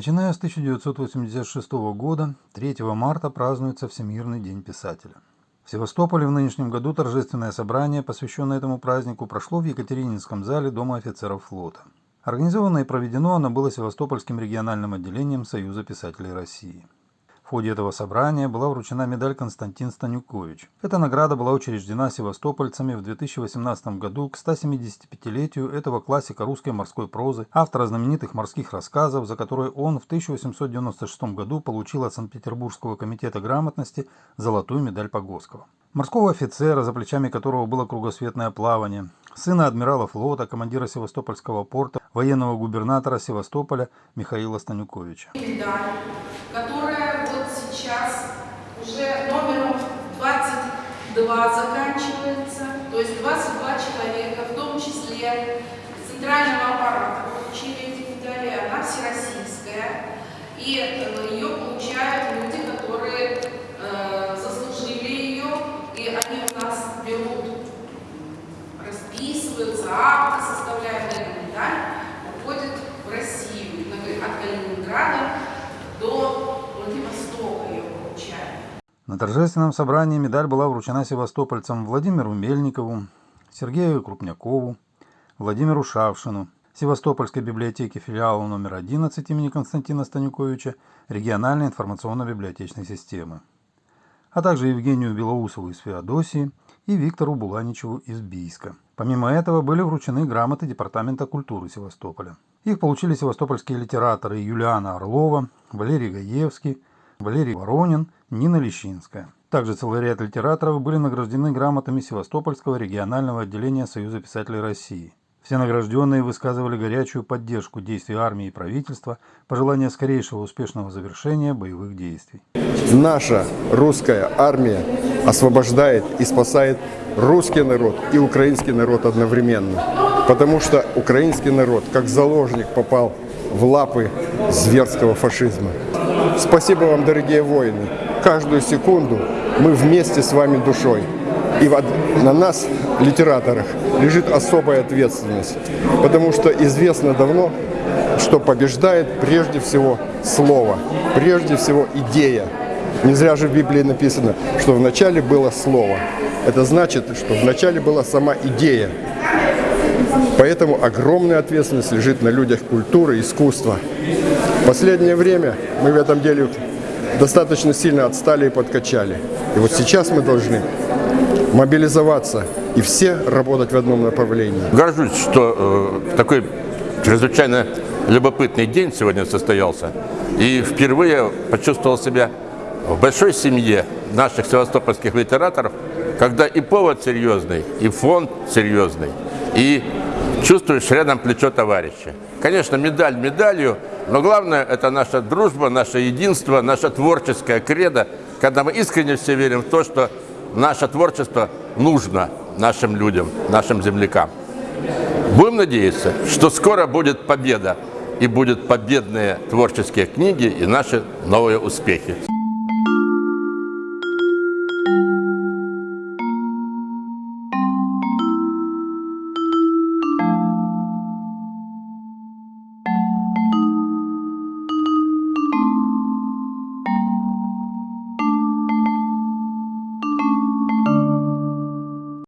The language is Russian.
Начиная с 1986 года, 3 марта празднуется Всемирный день писателя. В Севастополе в нынешнем году торжественное собрание, посвященное этому празднику, прошло в Екатерининском зале Дома офицеров флота. Организовано и проведено оно было Севастопольским региональным отделением Союза писателей России. В ходе этого собрания была вручена медаль Константин Станюкович. Эта награда была учреждена севастопольцами в 2018 году к 175-летию этого классика русской морской прозы, автора знаменитых морских рассказов, за которые он в 1896 году получил от Санкт-Петербургского комитета грамотности золотую медаль Погосского. Морского офицера, за плечами которого было кругосветное плавание, сына адмирала флота, командира Севастопольского порта, военного губернатора Севастополя Михаила Станюковича. Медаль, которая 22 заканчивается, то есть 22 человека, в том числе центрального аппарата, получили эти медали, она всероссийская, и э, ее получают люди, которые э, заслужили ее, и они у нас берут, расписываются, акты составляют эту медаль, уходит в Россию, от Калининграда до на торжественном собрании медаль была вручена севастопольцам Владимиру Мельникову, Сергею Крупнякову, Владимиру Шавшину, Севастопольской библиотеке филиала номер 11 имени Константина Станюковича региональной информационно-библиотечной системы, а также Евгению Белоусову из Феодосии и Виктору Буланичеву из Бийска. Помимо этого были вручены грамоты Департамента культуры Севастополя. Их получили севастопольские литераторы Юлиана Орлова, Валерий Гаевский, Валерий Воронин, Нина Лещинская. Также целый ряд литераторов были награждены грамотами Севастопольского регионального отделения Союза писателей России. Все награжденные высказывали горячую поддержку действий армии и правительства, пожелание скорейшего успешного завершения боевых действий. Наша русская армия освобождает и спасает русский народ и украинский народ одновременно. Потому что украинский народ, как заложник, попал в лапы зверского фашизма. Спасибо вам, дорогие воины. Каждую секунду мы вместе с вами душой. И на нас, литераторах, лежит особая ответственность, потому что известно давно, что побеждает прежде всего слово, прежде всего идея. Не зря же в Библии написано, что вначале было слово. Это значит, что вначале была сама идея. Поэтому огромная ответственность лежит на людях культуры, искусства. В последнее время мы в этом деле достаточно сильно отстали и подкачали. И вот сейчас мы должны мобилизоваться и все работать в одном направлении. Горжусь, что э, такой чрезвычайно любопытный день сегодня состоялся. И впервые почувствовал себя в большой семье наших севастопольских литераторов, когда и повод серьезный, и фонд серьезный, и чувствуешь рядом плечо товарища. Конечно, медаль медалью, но главное это наша дружба, наше единство, наша творческая кредо, когда мы искренне все верим в то, что наше творчество нужно нашим людям, нашим землякам. Будем надеяться, что скоро будет победа, и будут победные творческие книги и наши новые успехи.